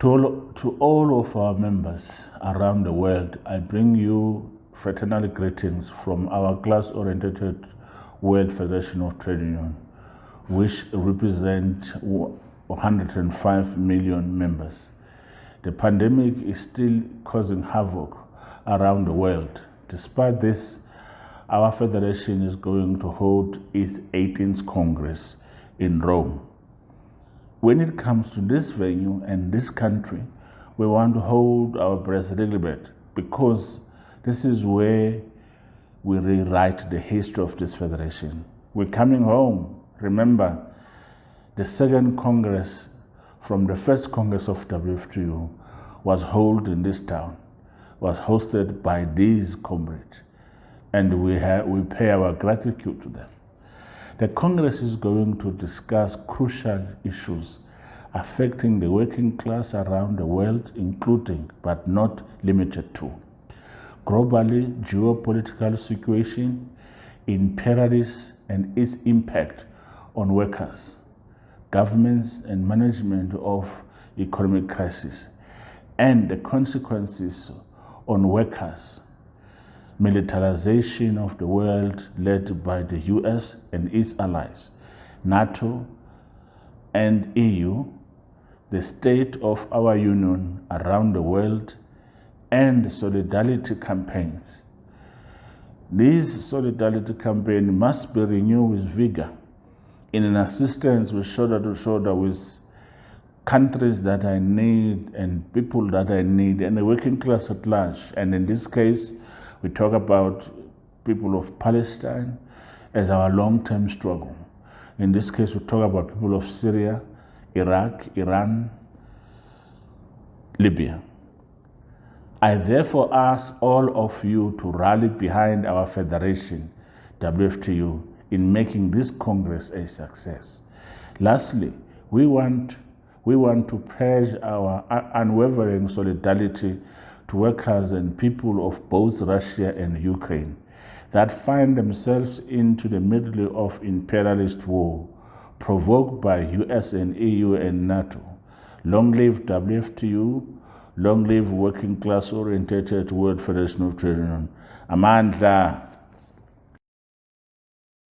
To all, to all of our members around the world, I bring you fraternal greetings from our class-oriented World Federation of Trade Union, which represent 105 million members. The pandemic is still causing havoc around the world. Despite this, our federation is going to hold its 18th Congress in Rome. When it comes to this venue and this country, we want to hold our breath a little bit because this is where we rewrite the history of this federation. We're coming home. Remember, the second Congress from the first Congress of WFTU was held in this town, was hosted by these comrades, and we, have, we pay our gratitude to them. The Congress is going to discuss crucial issues affecting the working class around the world, including but not limited to globally geopolitical situation, imperialism and its impact on workers, governments and management of economic crisis, and the consequences on workers militarization of the world led by the US and its allies, NATO and EU, the state of our union around the world, and solidarity campaigns. These solidarity campaigns must be renewed with vigor in an assistance with shoulder to shoulder with countries that I need and people that I need and the working class at large. And in this case, we talk about people of Palestine as our long-term struggle. In this case, we talk about people of Syria, Iraq, Iran, Libya. I therefore ask all of you to rally behind our federation, WFTU, in making this Congress a success. Lastly, we want, we want to pledge our unwavering solidarity workers and people of both Russia and Ukraine that find themselves into the middle of imperialist war provoked by US and EU and NATO. Long live WFTU, long live working class oriented World Federation of Trade Union. Amandla